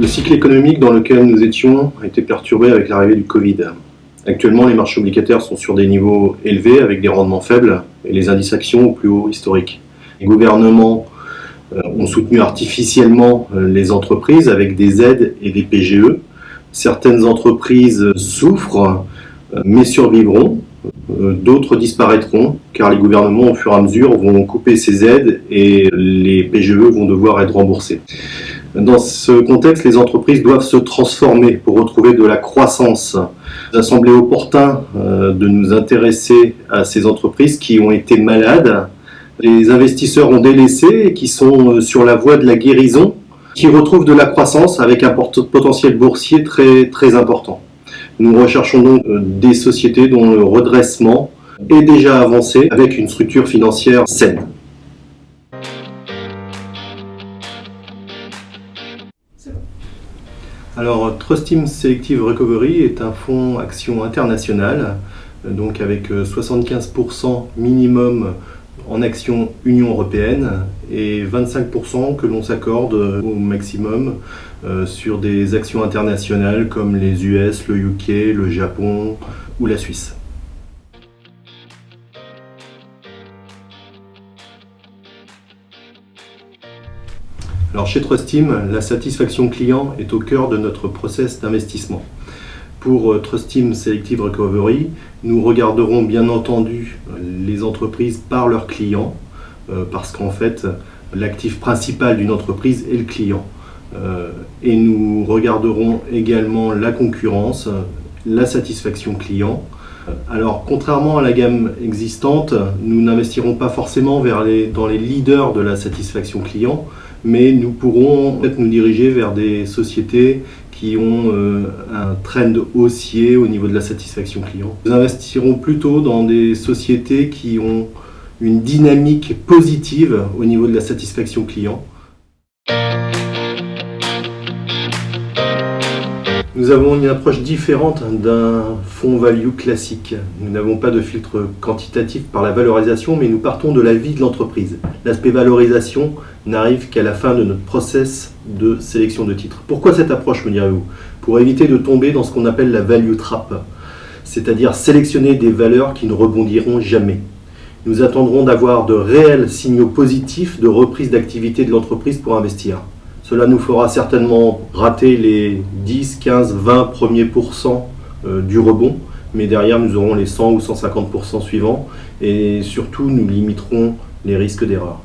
Le cycle économique dans lequel nous étions a été perturbé avec l'arrivée du Covid. Actuellement, les marchés obligataires sont sur des niveaux élevés avec des rendements faibles et les indices actions au plus haut historique. Les gouvernements euh, ont soutenu artificiellement euh, les entreprises avec des aides et des PGE. Certaines entreprises souffrent euh, mais survivront, d'autres disparaîtront car les gouvernements au fur et à mesure vont couper ces aides et les PGE vont devoir être remboursés. Dans ce contexte, les entreprises doivent se transformer pour retrouver de la croissance. Il a semblé opportun de nous intéresser à ces entreprises qui ont été malades les investisseurs ont délaissé et qui sont euh, sur la voie de la guérison, qui retrouvent de la croissance avec un potentiel boursier très, très important. Nous recherchons donc euh, des sociétés dont le redressement est déjà avancé avec une structure financière saine. Alors, Trust Team Selective Recovery est un fonds action international, euh, donc avec 75% minimum en action Union Européenne et 25% que l'on s'accorde au maximum euh, sur des actions internationales comme les US, le UK, le Japon ou la Suisse. Alors chez Trustim, la satisfaction client est au cœur de notre process d'investissement. Pour euh, Trust Team Selective Recovery, nous regarderons bien entendu euh, les entreprises par leurs clients, euh, parce qu'en fait, l'actif principal d'une entreprise est le client. Et nous regarderons également la concurrence, la satisfaction client. Alors, contrairement à la gamme existante, nous n'investirons pas forcément vers les, dans les leaders de la satisfaction client, mais nous pourrons peut-être nous diriger vers des sociétés qui ont euh, un trend haussier au niveau de la satisfaction client. Nous investirons plutôt dans des sociétés qui ont une dynamique positive au niveau de la satisfaction client. Nous avons une approche différente d'un fonds value classique. Nous n'avons pas de filtre quantitatif par la valorisation, mais nous partons de la vie de l'entreprise. L'aspect valorisation n'arrive qu'à la fin de notre process de sélection de titres. Pourquoi cette approche, me direz-vous? Pour éviter de tomber dans ce qu'on appelle la value trap, c'est-à-dire sélectionner des valeurs qui ne rebondiront jamais. Nous attendrons d'avoir de réels signaux positifs de reprise d'activité de l'entreprise pour investir. Cela nous fera certainement rater les 10, 15, 20 premiers pourcents euh, du rebond, mais derrière nous aurons les 100 ou 150% suivants et surtout nous limiterons les risques d'erreur.